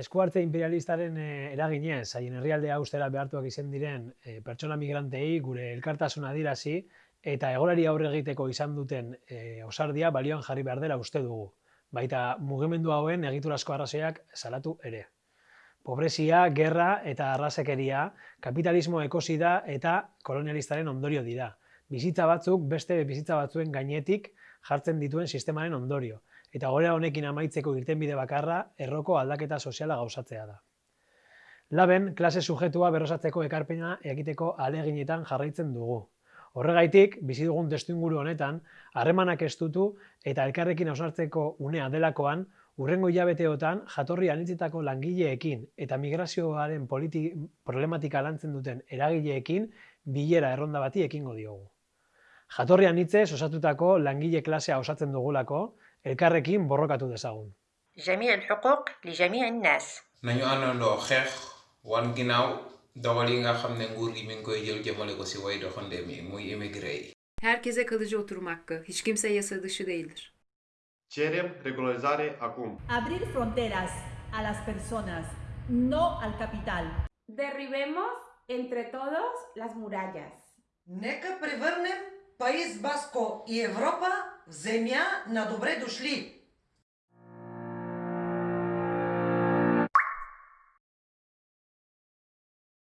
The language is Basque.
eskuartze imperialistaren e, eraginez, haien herrialdea ustera behartuak izan diren e, pertsona migrantei gure elkartasuna adirazi eta egorari aurre egiteko izan duten e, osardia balioan jarri behar dela uste dugu. Baita mugimendu hauen egiturazko arrazoiak salatu ere. Pobrezia, gerra eta arrasekeria, kapitalismo ekosida eta kolonialistaren ondorio dira. Bizitza batzuk beste bizitza batzuen gainetik jartzen dituen sistemaren ondorio, eta gore honekin amaitzeko irtenbide bakarra erroko aldaketa soziala gauzatzea da. Laben, klase sujetua berrosatzeko ekarpena egiteko aleginetan jarraitzen dugu. Horregaitik, bizi dugun testuinguru honetan, harremanak estutu eta elkarrekin hausnartzeko unea delakoan, urrengo hilabeteotan jatorri anitzetako langileekin eta migrazioaren problematika lantzen duten eragileekin bilera erronda bati ekingo diogu. Jatorrian hitzez osatutako langile klasea osatzen dugulako, elkarrekin borrokatu dezagun. جميع الحقوق لجميع الناس. nañu àndandoo xeex wan ginnaaw dogal yi nga xam ne nguur gi mi ngi koy e jël jëmale ko si way doxandéem mi muy immigré. Herkese kalıcı oturum hakkı. Hiç kimse yasa dışı değildir. Cerem regularizare acum. Abrir fronteras a las personas, no al capital. Derribemos entre todos las murallas. Ne că Паис Баско и Европа в земя на добре дошли.